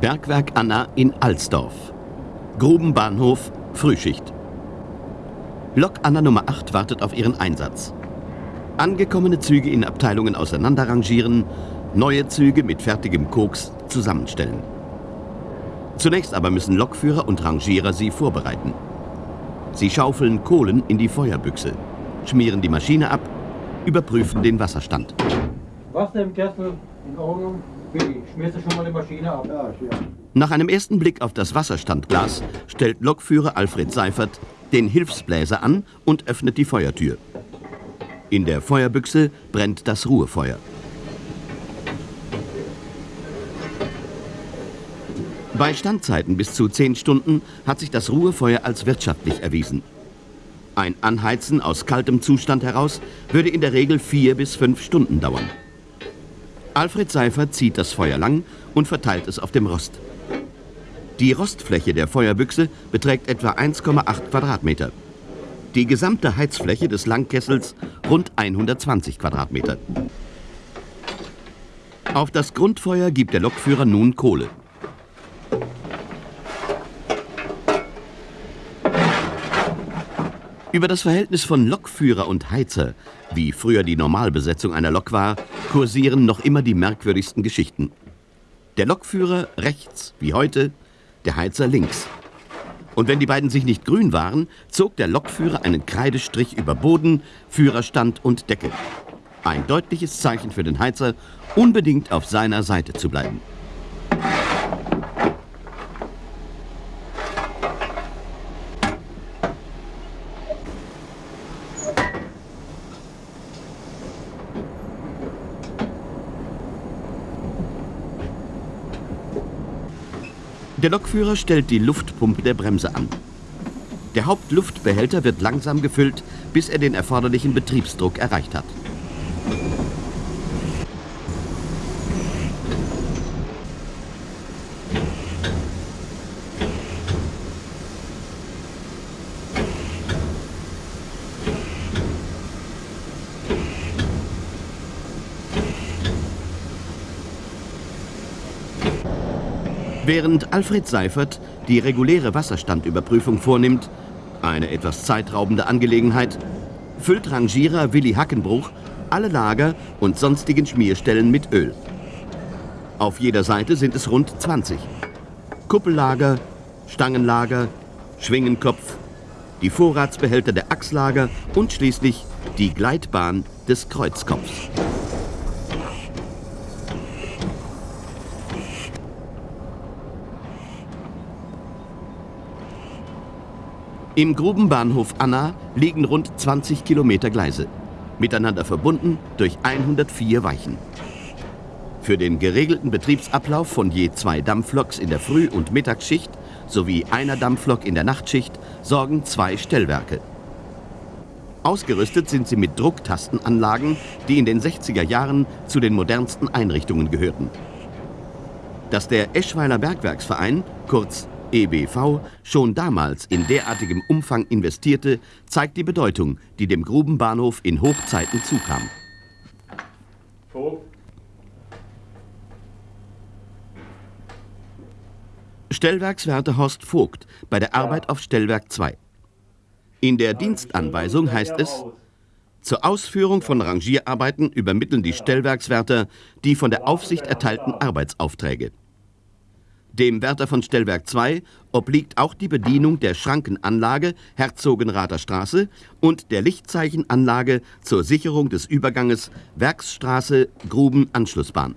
Bergwerk Anna in Alsdorf. Grubenbahnhof, Frühschicht. Lok Anna Nummer 8 wartet auf ihren Einsatz. Angekommene Züge in Abteilungen auseinanderrangieren, neue Züge mit fertigem Koks zusammenstellen. Zunächst aber müssen Lokführer und Rangierer sie vorbereiten. Sie schaufeln Kohlen in die Feuerbüchse, schmieren die Maschine ab, überprüfen den Wasserstand. Wasser im Kessel, in Ordnung. Billy, schmierst du schon mal die Maschine ab? Ja, ja. Nach einem ersten Blick auf das Wasserstandglas stellt Lokführer Alfred Seifert den Hilfsbläser an und öffnet die Feuertür. In der Feuerbüchse brennt das Ruhefeuer. Bei Standzeiten bis zu 10 Stunden hat sich das Ruhefeuer als wirtschaftlich erwiesen. Ein Anheizen aus kaltem Zustand heraus würde in der Regel vier bis fünf Stunden dauern. Alfred Seifert zieht das Feuer lang und verteilt es auf dem Rost. Die Rostfläche der Feuerbüchse beträgt etwa 1,8 Quadratmeter. Die gesamte Heizfläche des Langkessels rund 120 Quadratmeter. Auf das Grundfeuer gibt der Lokführer nun Kohle. Über das Verhältnis von Lokführer und Heizer, wie früher die Normalbesetzung einer Lok war, kursieren noch immer die merkwürdigsten Geschichten. Der Lokführer rechts, wie heute, der Heizer links. Und wenn die beiden sich nicht grün waren, zog der Lokführer einen Kreidestrich über Boden, Führerstand und Decke. Ein deutliches Zeichen für den Heizer, unbedingt auf seiner Seite zu bleiben. Der Lokführer stellt die Luftpumpe der Bremse an. Der Hauptluftbehälter wird langsam gefüllt, bis er den erforderlichen Betriebsdruck erreicht hat. Während Alfred Seifert die reguläre Wasserstandüberprüfung vornimmt, eine etwas zeitraubende Angelegenheit, füllt Rangierer Willi Hackenbruch alle Lager und sonstigen Schmierstellen mit Öl. Auf jeder Seite sind es rund 20. Kuppellager, Stangenlager, Schwingenkopf, die Vorratsbehälter der Achslager und schließlich die Gleitbahn des Kreuzkopfs. Im Grubenbahnhof Anna liegen rund 20 Kilometer Gleise, miteinander verbunden durch 104 Weichen. Für den geregelten Betriebsablauf von je zwei Dampfloks in der Früh- und Mittagsschicht sowie einer Dampflok in der Nachtschicht sorgen zwei Stellwerke. Ausgerüstet sind sie mit Drucktastenanlagen, die in den 60er Jahren zu den modernsten Einrichtungen gehörten. Dass der Eschweiler Bergwerksverein, kurz EBV schon damals in derartigem Umfang investierte, zeigt die Bedeutung, die dem Grubenbahnhof in Hochzeiten zukam. Vogt. Stellwerkswärter Horst Vogt bei der Arbeit auf Stellwerk 2. In der Dienstanweisung heißt es, zur Ausführung von Rangierarbeiten übermitteln die Stellwerkswärter die von der Aufsicht erteilten Arbeitsaufträge. Dem Wärter von Stellwerk 2 obliegt auch die Bedienung der Schrankenanlage Herzogenrather Straße und der Lichtzeichenanlage zur Sicherung des Überganges Werksstraße Gruben-Anschlussbahn.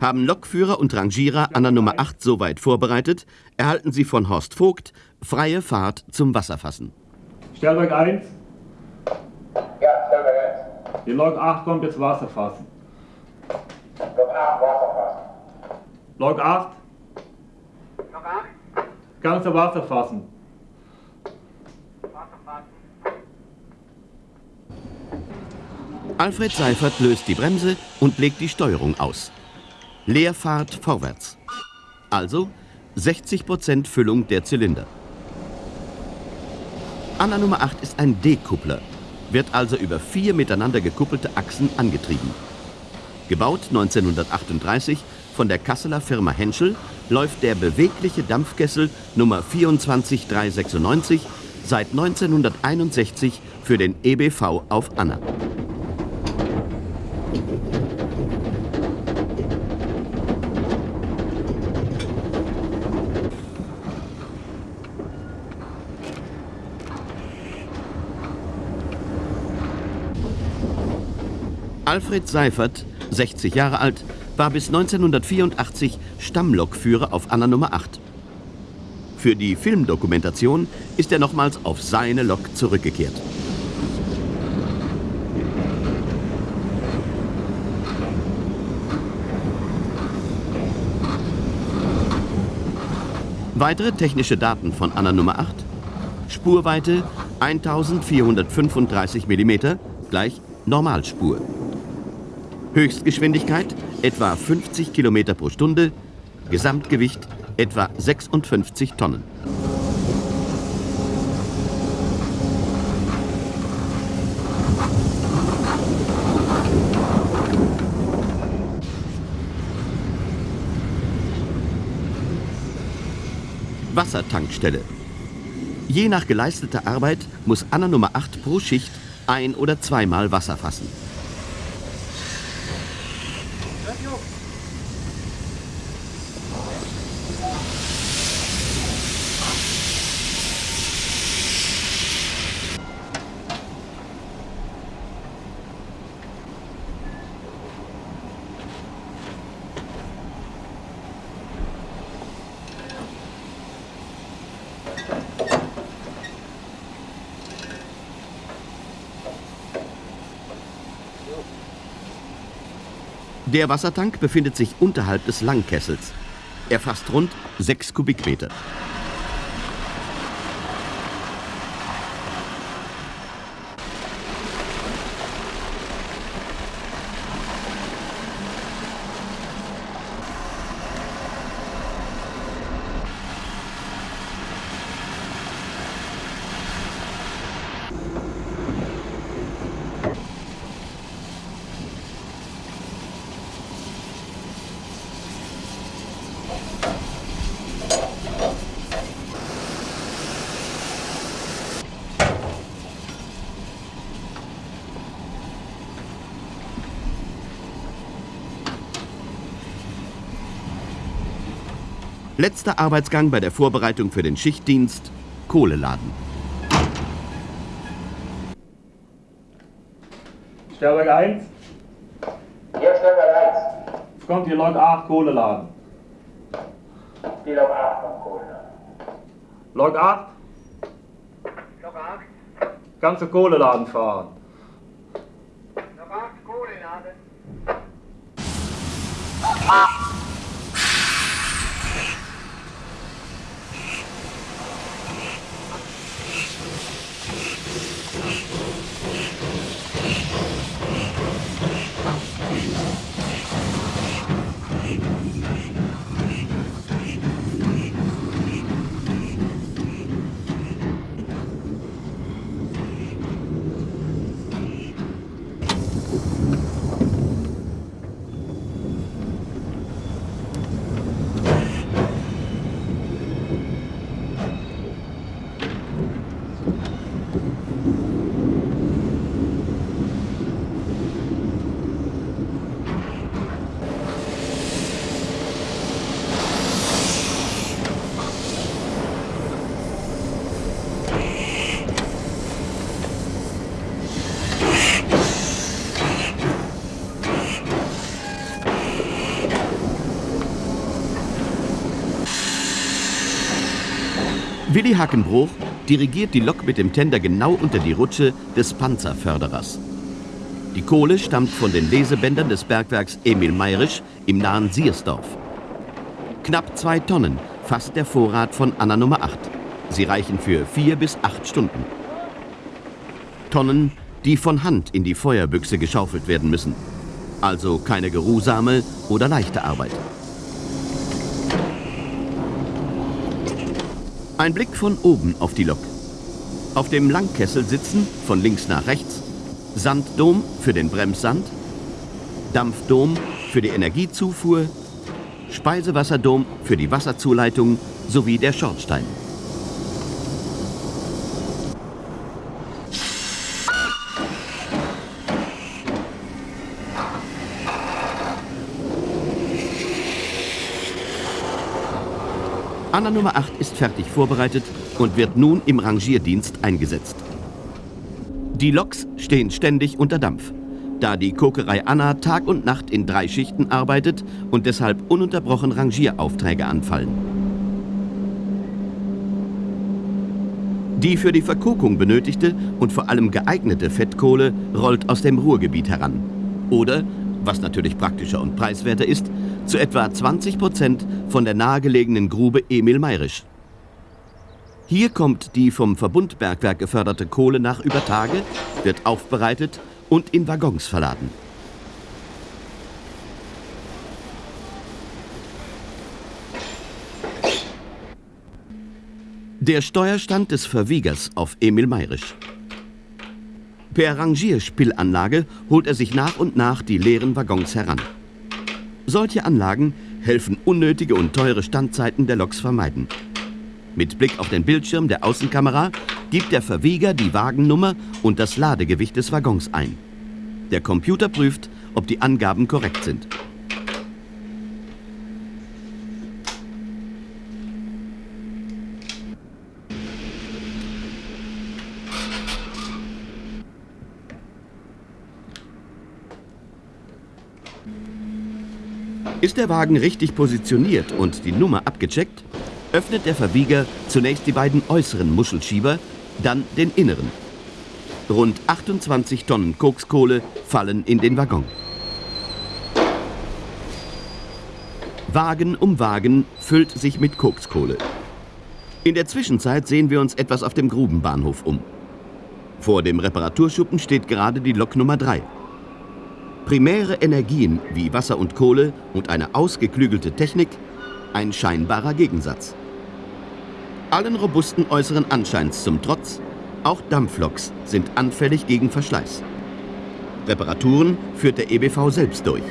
Haben Lokführer und Rangierer an der Nummer 8 soweit vorbereitet, erhalten sie von Horst Vogt freie Fahrt zum Wasserfassen. Stellwerk 1. Ja, Stellwerk 1. Die Lok 8 kommt jetzt Wasserfassen. Lok 8 Wasserfassen. Log 8. Log 8. Ganze Wasser fassen. Wasser fassen. Alfred Seifert löst die Bremse und legt die Steuerung aus. Leerfahrt vorwärts. Also 60% Füllung der Zylinder. Anna Nummer 8 ist ein D-Kuppler, wird also über vier miteinander gekuppelte Achsen angetrieben. Gebaut 1938 von der Kasseler Firma Henschel läuft der bewegliche Dampfkessel Nummer 24396 seit 1961 für den EBV auf Anna. Alfred Seifert, 60 Jahre alt, war bis 1984 Stammlokführer auf Anna Nummer 8. Für die Filmdokumentation ist er nochmals auf seine Lok zurückgekehrt. Weitere technische Daten von Anna Nummer 8. Spurweite 1435 mm gleich Normalspur. Höchstgeschwindigkeit etwa 50 km pro Stunde, Gesamtgewicht etwa 56 Tonnen. Wassertankstelle. Je nach geleisteter Arbeit muss Anna Nummer 8 pro Schicht ein- oder zweimal Wasser fassen. Der Wassertank befindet sich unterhalb des Langkessels. Er fasst rund 6 Kubikmeter. Letzter Arbeitsgang bei der Vorbereitung für den Schichtdienst, Kohleladen. Stellwerk 1, Hier Stellwerk 1. es kommt die Lok 8 Kohle laden. Die Lok 8 vom Kohlen. Lok 8, Lok 8. kannst du Kohle laden fahren. Willi Hackenbruch dirigiert die Lok mit dem Tender genau unter die Rutsche des Panzerförderers. Die Kohle stammt von den Lesebändern des Bergwerks Emil Mayrisch im nahen Siersdorf. Knapp zwei Tonnen fasst der Vorrat von Anna Nummer 8. Sie reichen für vier bis acht Stunden. Tonnen, die von Hand in die Feuerbüchse geschaufelt werden müssen. Also keine geruhsame oder leichte Arbeit. Ein Blick von oben auf die Lok. Auf dem Langkessel sitzen, von links nach rechts, Sanddom für den Bremssand, Dampfdom für die Energiezufuhr, Speisewasserdom für die Wasserzuleitung sowie der Schornstein. Anna Nummer 8 ist fertig vorbereitet und wird nun im Rangierdienst eingesetzt. Die Loks stehen ständig unter Dampf, da die Kokerei Anna Tag und Nacht in drei Schichten arbeitet und deshalb ununterbrochen Rangieraufträge anfallen. Die für die Verkokung benötigte und vor allem geeignete Fettkohle rollt aus dem Ruhrgebiet heran. Oder, was natürlich praktischer und preiswerter ist, zu etwa 20 Prozent von der nahegelegenen Grube Emil Mayrisch. Hier kommt die vom Verbundbergwerk geförderte Kohle nach über Tage, wird aufbereitet und in Waggons verladen. Der Steuerstand des Verwiegers auf Emil Mayrisch. Per Rangierspillanlage holt er sich nach und nach die leeren Waggons heran. Solche Anlagen helfen unnötige und teure Standzeiten der Loks vermeiden. Mit Blick auf den Bildschirm der Außenkamera gibt der Verwieger die Wagennummer und das Ladegewicht des Waggons ein. Der Computer prüft, ob die Angaben korrekt sind. Ist der Wagen richtig positioniert und die Nummer abgecheckt, öffnet der Verwieger zunächst die beiden äußeren Muschelschieber, dann den inneren. Rund 28 Tonnen Kokskohle fallen in den Waggon. Wagen um Wagen füllt sich mit Kokskohle. In der Zwischenzeit sehen wir uns etwas auf dem Grubenbahnhof um. Vor dem Reparaturschuppen steht gerade die Lok Nummer 3. Primäre Energien wie Wasser und Kohle und eine ausgeklügelte Technik, ein scheinbarer Gegensatz. Allen robusten äußeren Anscheins zum Trotz, auch Dampfloks sind anfällig gegen Verschleiß. Reparaturen führt der EBV selbst durch.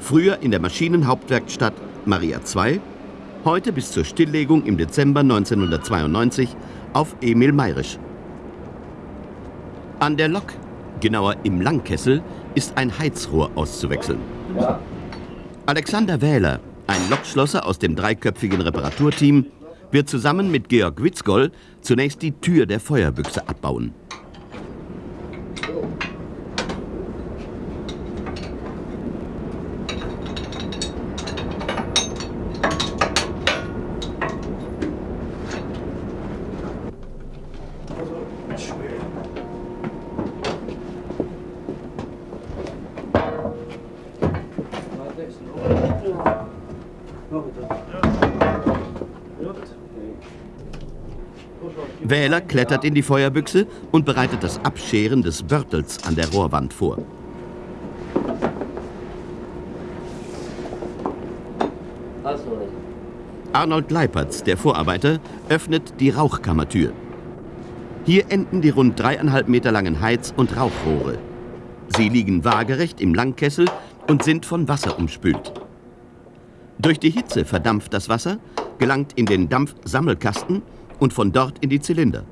Früher in der Maschinenhauptwerkstatt Maria II, heute bis zur Stilllegung im Dezember 1992 auf Emil Mayrisch. An der Lok, genauer im Langkessel, ist ein Heizrohr auszuwechseln. Alexander Wähler, ein Lokschlosser aus dem dreiköpfigen Reparaturteam, wird zusammen mit Georg Witzgoll zunächst die Tür der Feuerbüchse abbauen. Wähler klettert in die Feuerbüchse und bereitet das Abscheren des Börtels an der Rohrwand vor. Arnold Leipertz, der Vorarbeiter, öffnet die Rauchkammertür. Hier enden die rund dreieinhalb Meter langen Heiz- und Rauchrohre. Sie liegen waagerecht im Langkessel und sind von Wasser umspült. Durch die Hitze verdampft das Wasser, gelangt in den Dampfsammelkasten und von dort in die Zylinder.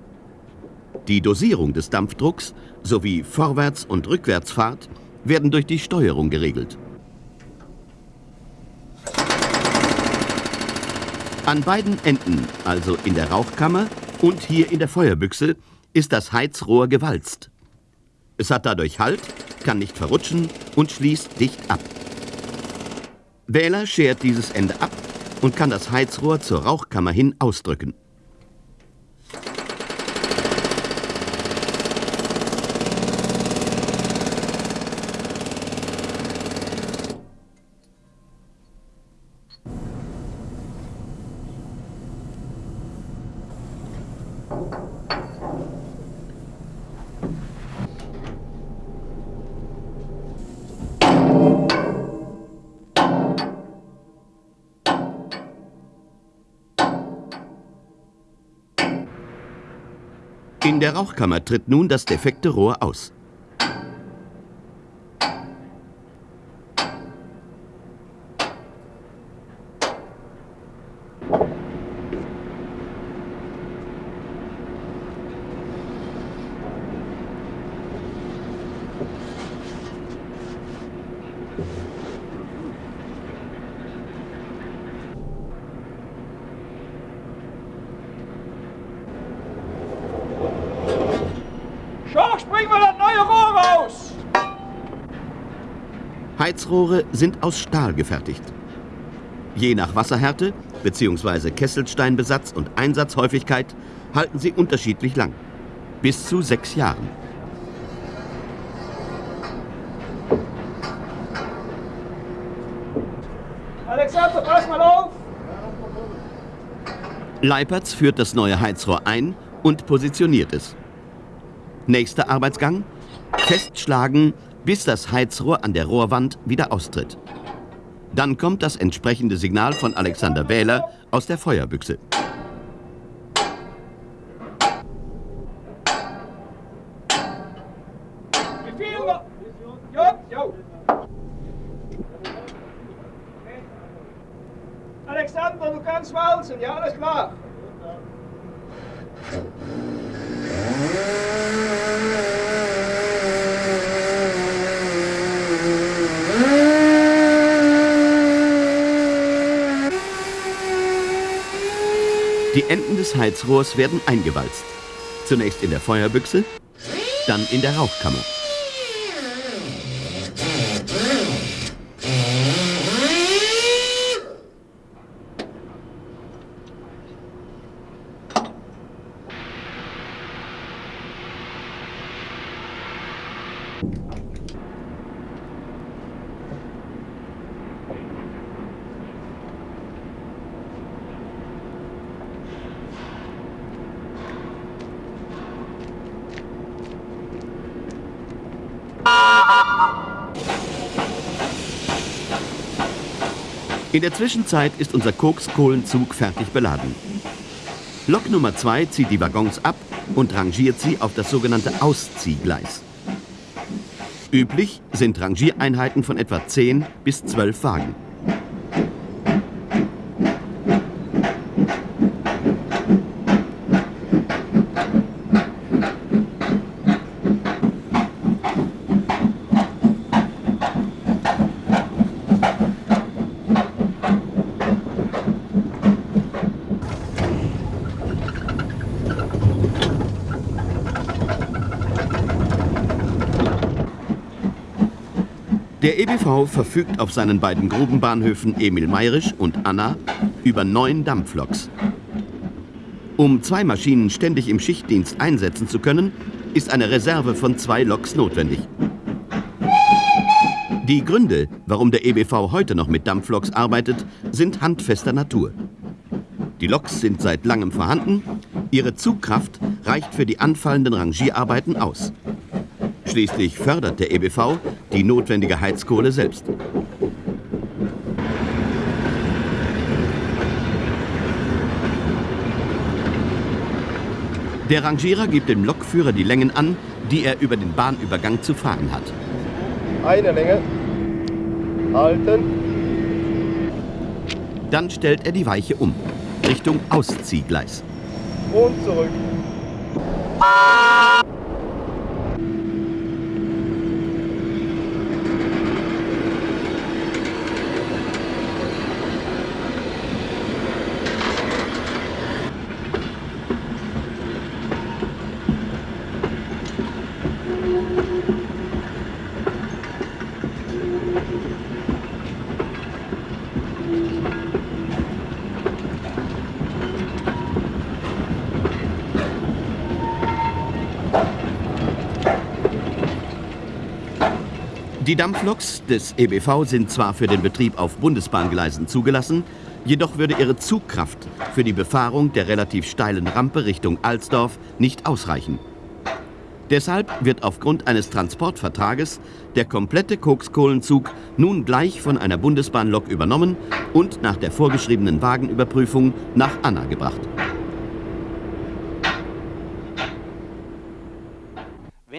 Die Dosierung des Dampfdrucks sowie Vorwärts- und Rückwärtsfahrt werden durch die Steuerung geregelt. An beiden Enden, also in der Rauchkammer und hier in der Feuerbüchse, ist das Heizrohr gewalzt. Es hat dadurch Halt, kann nicht verrutschen und schließt dicht ab. Wähler schert dieses Ende ab und kann das Heizrohr zur Rauchkammer hin ausdrücken. Rauchkammer tritt nun das defekte Rohr aus. Sind aus Stahl gefertigt. Je nach Wasserhärte bzw. Kesselsteinbesatz und Einsatzhäufigkeit halten sie unterschiedlich lang. Bis zu sechs Jahren. Alexander, pass mal auf! Leipertz führt das neue Heizrohr ein und positioniert es. Nächster Arbeitsgang: Festschlagen, bis das Heizrohr an der Rohrwand wieder austritt. Dann kommt das entsprechende Signal von Alexander Wähler aus der Feuerbüchse. Wie viel noch? Ja, ja. Alexander, du kannst walzen, ja, alles klar. Die Enden des Heizrohrs werden eingewalzt. Zunächst in der Feuerbüchse, dann in der Rauchkammer. In der Zwischenzeit ist unser Kokskohlenzug fertig beladen. Lok Nummer 2 zieht die Waggons ab und rangiert sie auf das sogenannte Ausziehgleis. Üblich sind Rangiereinheiten von etwa 10 bis 12 Wagen. EBV verfügt auf seinen beiden Grubenbahnhöfen Emil Mayrisch und Anna über neun Dampfloks. Um zwei Maschinen ständig im Schichtdienst einsetzen zu können, ist eine Reserve von zwei Loks notwendig. Die Gründe, warum der EBV heute noch mit Dampfloks arbeitet, sind handfester Natur. Die Loks sind seit langem vorhanden, ihre Zugkraft reicht für die anfallenden Rangierarbeiten aus. Schließlich fördert der EBV die notwendige Heizkohle selbst. Der Rangierer gibt dem Lokführer die Längen an, die er über den Bahnübergang zu fahren hat. Eine Länge. Halten. Dann stellt er die Weiche um, Richtung Ausziehgleis. Und zurück. Die Dampfloks des EBV sind zwar für den Betrieb auf Bundesbahngleisen zugelassen, jedoch würde ihre Zugkraft für die Befahrung der relativ steilen Rampe Richtung Alsdorf nicht ausreichen. Deshalb wird aufgrund eines Transportvertrages der komplette Kokskohlenzug nun gleich von einer Bundesbahnlok übernommen und nach der vorgeschriebenen Wagenüberprüfung nach Anna gebracht.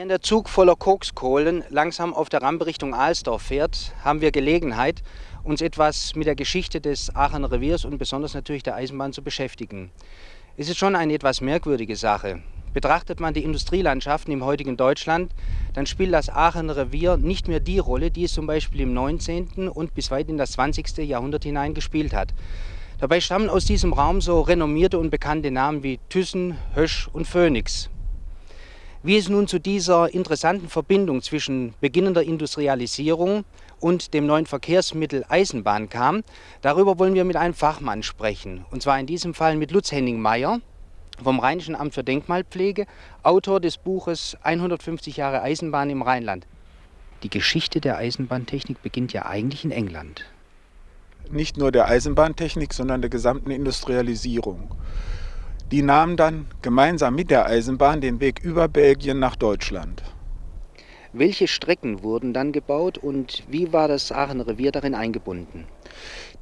Während der Zug voller Kokskohlen langsam auf der Rampe Richtung Alsdorf fährt, haben wir Gelegenheit, uns etwas mit der Geschichte des Aachener Reviers und besonders natürlich der Eisenbahn zu beschäftigen. Es ist schon eine etwas merkwürdige Sache. Betrachtet man die Industrielandschaften im heutigen Deutschland, dann spielt das Aachener Revier nicht mehr die Rolle, die es zum Beispiel im 19. und bis weit in das 20. Jahrhundert hinein gespielt hat. Dabei stammen aus diesem Raum so renommierte und bekannte Namen wie Thyssen, Hösch und Phoenix. Wie es nun zu dieser interessanten Verbindung zwischen beginnender Industrialisierung und dem neuen Verkehrsmittel Eisenbahn kam. Darüber wollen wir mit einem Fachmann sprechen. Und zwar in diesem Fall mit Lutz Henning Meyer vom Rheinischen Amt für Denkmalpflege, Autor des Buches 150 Jahre Eisenbahn im Rheinland. Die Geschichte der Eisenbahntechnik beginnt ja eigentlich in England. Nicht nur der Eisenbahntechnik, sondern der gesamten Industrialisierung. Die nahmen dann gemeinsam mit der Eisenbahn den Weg über Belgien nach Deutschland. Welche Strecken wurden dann gebaut und wie war das Aachener Revier darin eingebunden?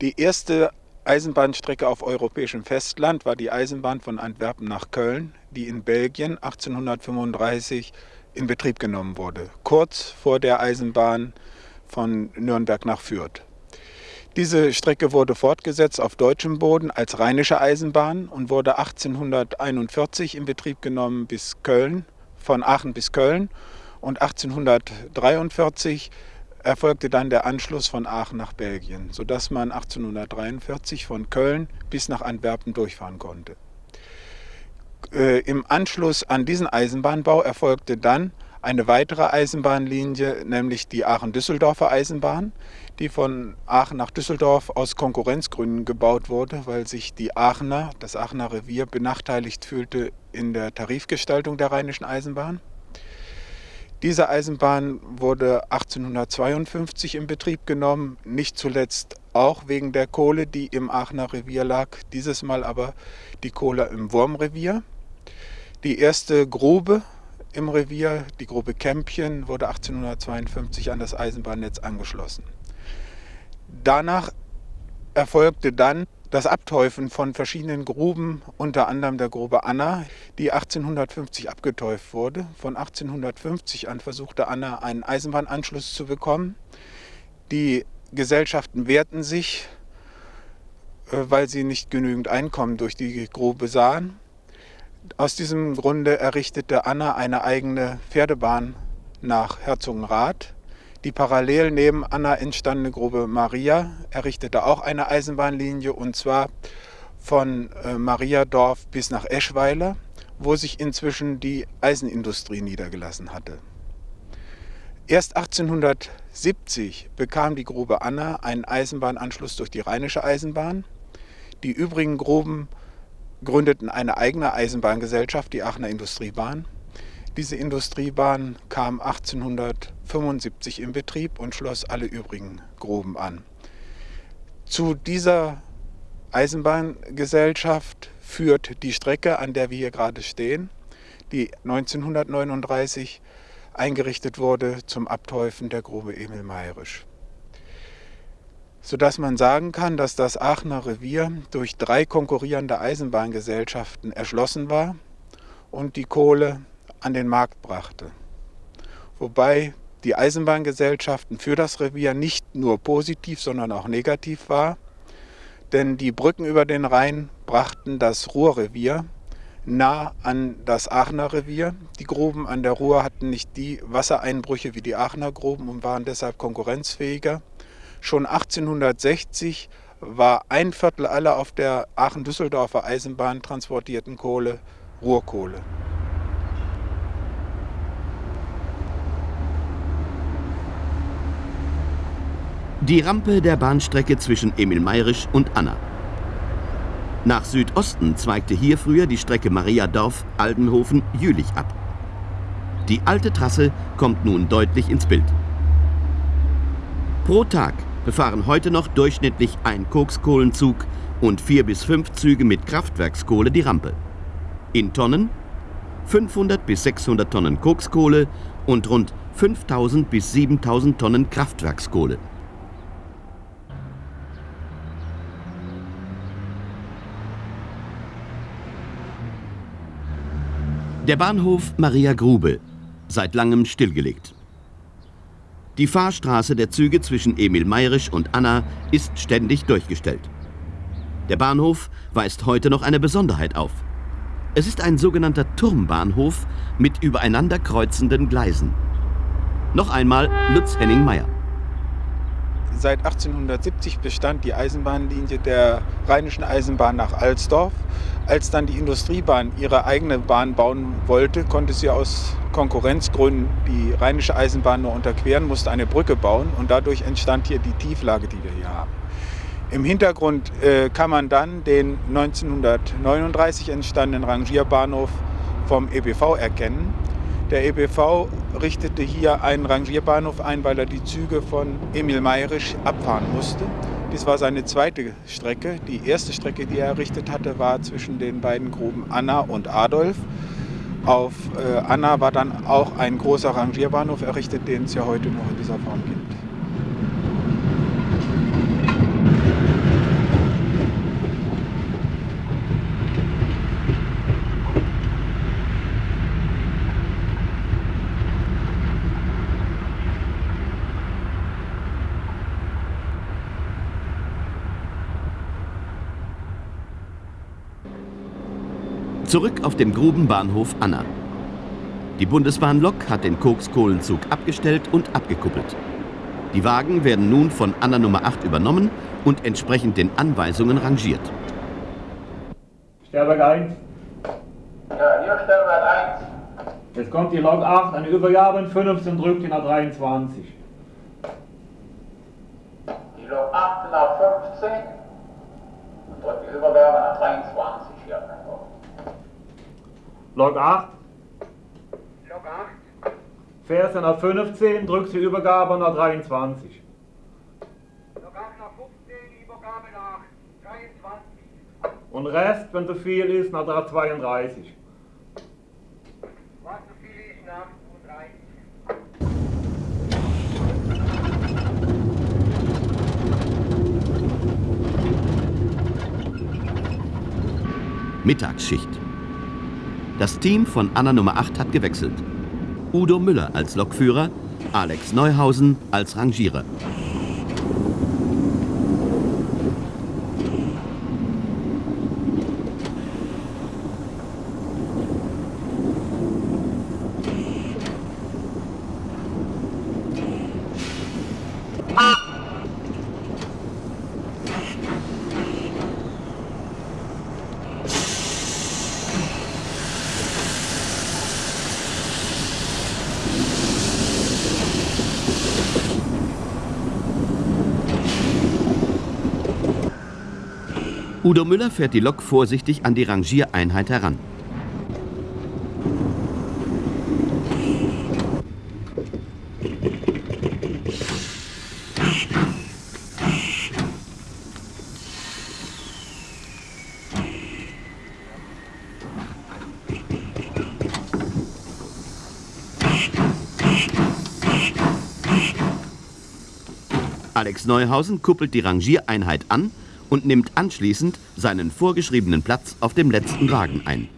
Die erste Eisenbahnstrecke auf europäischem Festland war die Eisenbahn von Antwerpen nach Köln, die in Belgien 1835 in Betrieb genommen wurde, kurz vor der Eisenbahn von Nürnberg nach Fürth. Diese Strecke wurde fortgesetzt auf deutschem Boden als rheinische Eisenbahn und wurde 1841 in Betrieb genommen bis Köln, von Aachen bis Köln und 1843 erfolgte dann der Anschluss von Aachen nach Belgien, sodass man 1843 von Köln bis nach Antwerpen durchfahren konnte. Äh, Im Anschluss an diesen Eisenbahnbau erfolgte dann eine weitere Eisenbahnlinie, nämlich die Aachen-Düsseldorfer Eisenbahn, die von Aachen nach Düsseldorf aus Konkurrenzgründen gebaut wurde, weil sich die Aachener, das Aachener Revier, benachteiligt fühlte in der Tarifgestaltung der Rheinischen Eisenbahn. Diese Eisenbahn wurde 1852 in Betrieb genommen, nicht zuletzt auch wegen der Kohle, die im Aachener Revier lag, dieses Mal aber die Kohle im Wurmrevier. Die erste Grube im Revier, die Grube Kämpchen, wurde 1852 an das Eisenbahnnetz angeschlossen. Danach erfolgte dann das Abteufen von verschiedenen Gruben, unter anderem der Grube Anna, die 1850 abgeteuft wurde. Von 1850 an versuchte Anna einen Eisenbahnanschluss zu bekommen. Die Gesellschaften wehrten sich, äh, weil sie nicht genügend Einkommen durch die Grube sahen. Aus diesem Grunde errichtete Anna eine eigene Pferdebahn nach Herzogenrath. Die parallel neben Anna entstandene Grube Maria errichtete auch eine Eisenbahnlinie und zwar von äh, Mariadorf bis nach Eschweiler, wo sich inzwischen die Eisenindustrie niedergelassen hatte. Erst 1870 bekam die Grube Anna einen Eisenbahnanschluss durch die Rheinische Eisenbahn. Die übrigen Gruben gründeten eine eigene Eisenbahngesellschaft, die Aachener Industriebahn. Diese Industriebahn kam 1875 in Betrieb und schloss alle übrigen Gruben an. Zu dieser Eisenbahngesellschaft führt die Strecke, an der wir hier gerade stehen, die 1939 eingerichtet wurde zum Abteufen der Grube Emil Mayrisch. Sodass man sagen kann, dass das Aachener Revier durch drei konkurrierende Eisenbahngesellschaften erschlossen war und die Kohle an den Markt brachte. Wobei die Eisenbahngesellschaften für das Revier nicht nur positiv, sondern auch negativ war. Denn die Brücken über den Rhein brachten das Ruhrrevier nah an das Aachener Revier. Die Gruben an der Ruhr hatten nicht die Wassereinbrüche wie die Aachener Gruben und waren deshalb konkurrenzfähiger. Schon 1860 war ein Viertel aller auf der Aachen-Düsseldorfer Eisenbahn transportierten Kohle Ruhrkohle. Die Rampe der Bahnstrecke zwischen Emil Mayrisch und Anna. Nach Südosten zweigte hier früher die Strecke Mariadorf-Aldenhofen-Jülich ab. Die alte Trasse kommt nun deutlich ins Bild. Pro Tag befahren heute noch durchschnittlich ein Kokskohlenzug und vier bis fünf Züge mit Kraftwerkskohle die Rampe. In Tonnen 500 bis 600 Tonnen Kokskohle und rund 5000 bis 7000 Tonnen Kraftwerkskohle. Der Bahnhof Maria Grube, seit langem stillgelegt. Die Fahrstraße der Züge zwischen Emil Mayrisch und Anna ist ständig durchgestellt. Der Bahnhof weist heute noch eine Besonderheit auf. Es ist ein sogenannter Turmbahnhof mit übereinander kreuzenden Gleisen. Noch einmal Lutz Henning Meyer. Seit 1870 bestand die Eisenbahnlinie der Rheinischen Eisenbahn nach Alsdorf. Als dann die Industriebahn ihre eigene Bahn bauen wollte, konnte sie aus Konkurrenzgründen die Rheinische Eisenbahn nur unterqueren, musste eine Brücke bauen und dadurch entstand hier die Tieflage, die wir hier haben. Im Hintergrund äh, kann man dann den 1939 entstandenen Rangierbahnhof vom EBV erkennen. Der EBV richtete hier einen Rangierbahnhof ein, weil er die Züge von Emil Mayrisch abfahren musste. Dies war seine zweite Strecke. Die erste Strecke, die er errichtet hatte, war zwischen den beiden Gruben Anna und Adolf. Auf äh, Anna war dann auch ein großer Rangierbahnhof errichtet, den es ja heute noch in dieser Form gibt. Zurück auf dem Grubenbahnhof Anna. Die Bundesbahnlok hat den Kokskohlenzug abgestellt und abgekuppelt. Die Wagen werden nun von Anna Nummer 8 übernommen und entsprechend den Anweisungen rangiert. Stellwerk 1. Ja, hier Stellwerk 1. Jetzt kommt die Lok 8 an die Übergabe in 15 drückt die nach 23. Die Lok 8 nach 15 und drückt die Übergabe nach 23 Lok 8. Lok 8. Fährst du nach 15, drückst die Übergabe nach 23. Lok 8 nach 15, die Übergabe nach 23. Und Rest, wenn zu viel ist, nach 32. Was so viel ist nach 32. Mittagsschicht. Das Team von Anna Nummer 8 hat gewechselt. Udo Müller als Lokführer, Alex Neuhausen als Rangierer. Udo Müller fährt die Lok vorsichtig an die Rangiereinheit heran. Alex Neuhausen kuppelt die Rangiereinheit an und nimmt anschließend seinen vorgeschriebenen Platz auf dem letzten Wagen ein.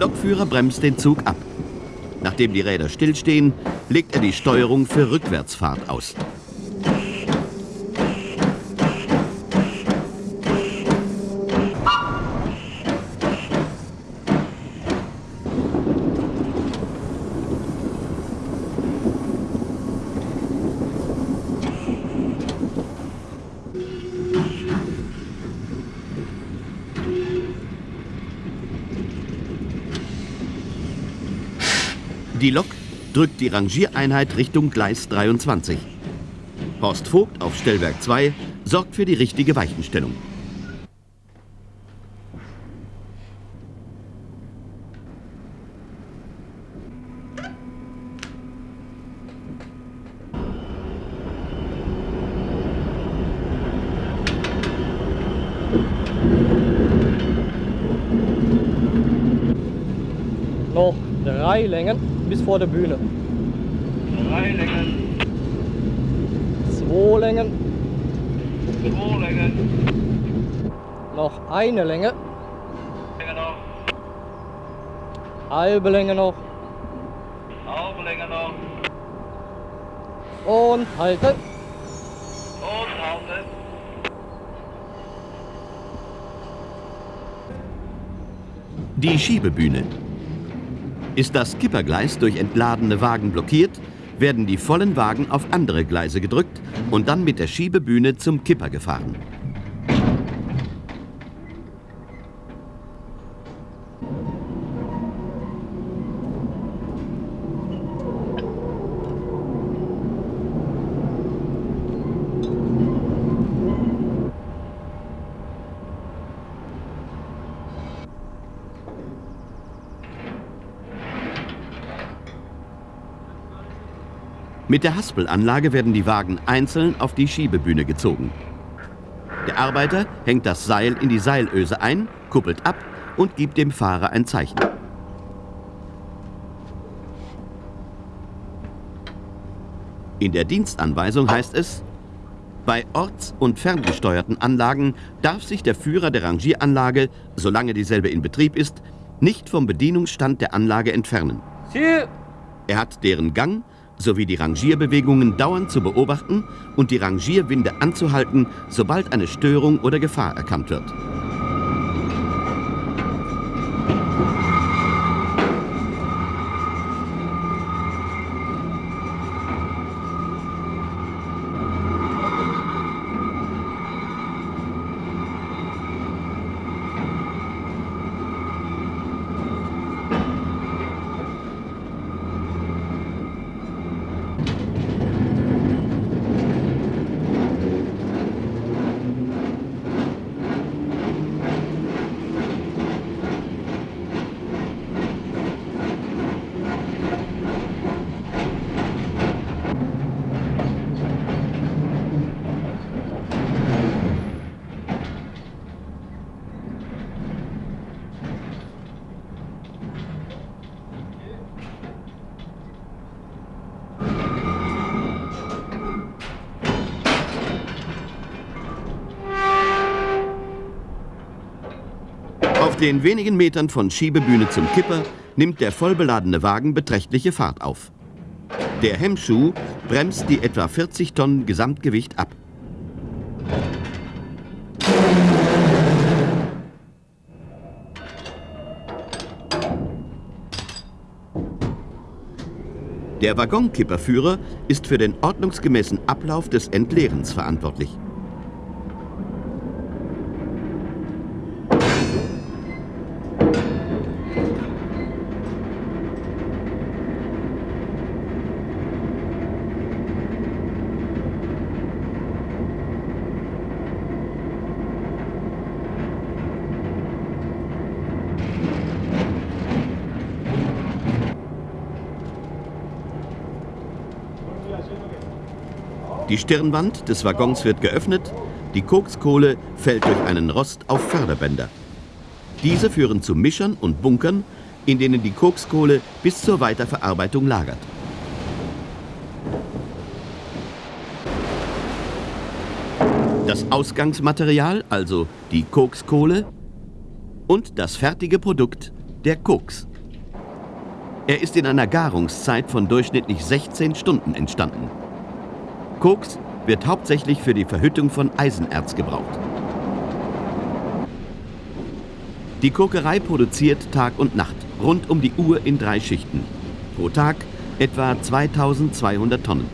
Der Lokführer bremst den Zug ab. Nachdem die Räder stillstehen, legt er die Steuerung für Rückwärtsfahrt aus. Die Lok drückt die Rangiereinheit Richtung Gleis 23. Horst Vogt auf Stellwerk 2 sorgt für die richtige Weichenstellung. Noch drei Längen bis vor der Bühne. Drei Längen, Zwei Längen, zwei Längen, noch eine Länge, Länge noch, halbe Länge noch halbe Länge noch und halten. und halten. Die Schiebebühne. Ist das Kippergleis durch entladene Wagen blockiert, werden die vollen Wagen auf andere Gleise gedrückt und dann mit der Schiebebühne zum Kipper gefahren. Mit der Haspelanlage werden die Wagen einzeln auf die Schiebebühne gezogen. Der Arbeiter hängt das Seil in die Seilöse ein, kuppelt ab und gibt dem Fahrer ein Zeichen. In der Dienstanweisung heißt es, bei orts- und ferngesteuerten Anlagen darf sich der Führer der Rangieranlage, solange dieselbe in Betrieb ist, nicht vom Bedienungsstand der Anlage entfernen. Er hat deren Gang sowie die Rangierbewegungen dauernd zu beobachten und die Rangierwinde anzuhalten, sobald eine Störung oder Gefahr erkannt wird. Den wenigen Metern von Schiebebühne zum Kipper nimmt der vollbeladene Wagen beträchtliche Fahrt auf. Der Hemmschuh bremst die etwa 40 Tonnen Gesamtgewicht ab. Der Waggonkipperführer ist für den ordnungsgemäßen Ablauf des Entleerens verantwortlich. Die Stirnwand des Waggons wird geöffnet, die Kokskohle fällt durch einen Rost auf Förderbänder. Diese führen zu Mischern und Bunkern, in denen die Kokskohle bis zur Weiterverarbeitung lagert. Das Ausgangsmaterial, also die Kokskohle, und das fertige Produkt, der Koks. Er ist in einer Garungszeit von durchschnittlich 16 Stunden entstanden. Koks wird hauptsächlich für die Verhüttung von Eisenerz gebraucht. Die Kokerei produziert Tag und Nacht, rund um die Uhr in drei Schichten. Pro Tag etwa 2200 Tonnen.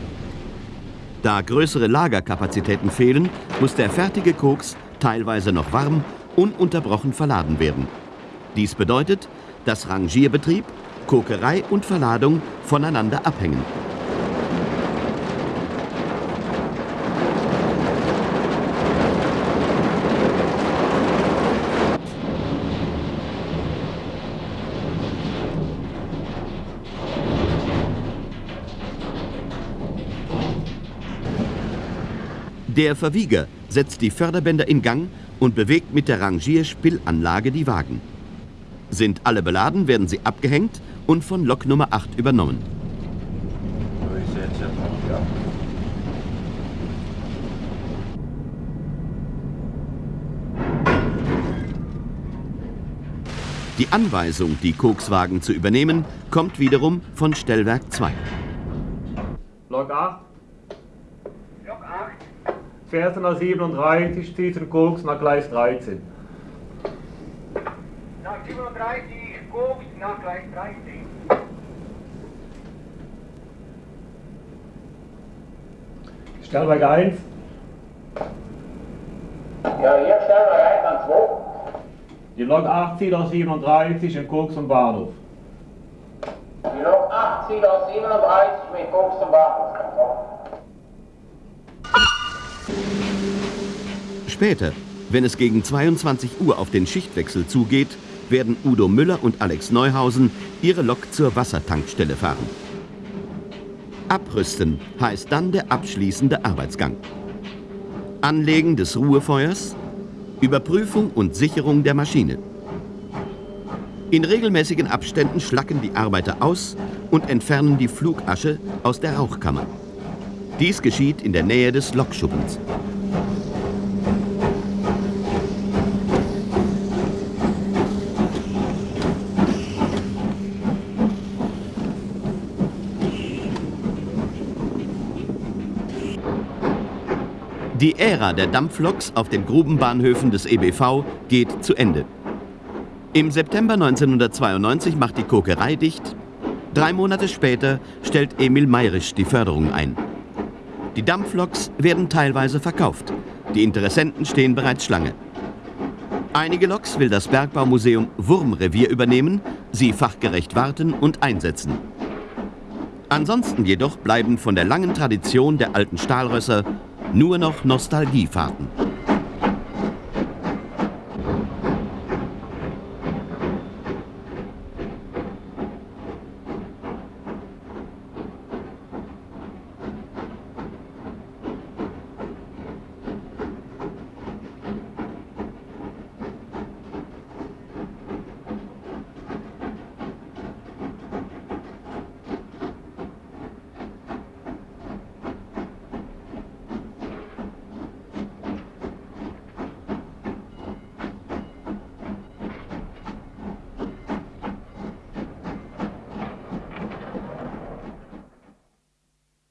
Da größere Lagerkapazitäten fehlen, muss der fertige Koks teilweise noch warm, ununterbrochen verladen werden. Dies bedeutet, dass Rangierbetrieb, Kokerei und Verladung voneinander abhängen. Der Verwieger setzt die Förderbänder in Gang und bewegt mit der Rangierspillanlage die Wagen. Sind alle beladen, werden sie abgehängt und von Lok Nummer 8 übernommen. Die Anweisung, die Kokswagen zu übernehmen, kommt wiederum von Stellwerk 2. Lok 8. Lok 8. Fährst nach 37, zieht den Koks nach Gleis 13. Nach 37, Koks nach Gleis 13. Stellwerk 1. Ja, hier stellen wir ein an 2. Die Lok 8 zieht aus 37 in Koks zum Bahnhof. Die Lok 8 zieht aus 37 mit Koks zum Bahnhof. Später, wenn es gegen 22 Uhr auf den Schichtwechsel zugeht, werden Udo Müller und Alex Neuhausen ihre Lok zur Wassertankstelle fahren. Abrüsten heißt dann der abschließende Arbeitsgang. Anlegen des Ruhefeuers, Überprüfung und Sicherung der Maschine. In regelmäßigen Abständen schlacken die Arbeiter aus und entfernen die Flugasche aus der Rauchkammer. Dies geschieht in der Nähe des Lokschuppens. Die Ära der Dampfloks auf den Grubenbahnhöfen des EBV geht zu Ende. Im September 1992 macht die Kokerei dicht. Drei Monate später stellt Emil Mayrisch die Förderung ein. Die Dampfloks werden teilweise verkauft. Die Interessenten stehen bereits Schlange. Einige Loks will das Bergbaumuseum Wurmrevier übernehmen, sie fachgerecht warten und einsetzen. Ansonsten jedoch bleiben von der langen Tradition der alten Stahlrösser nur noch Nostalgiefahrten.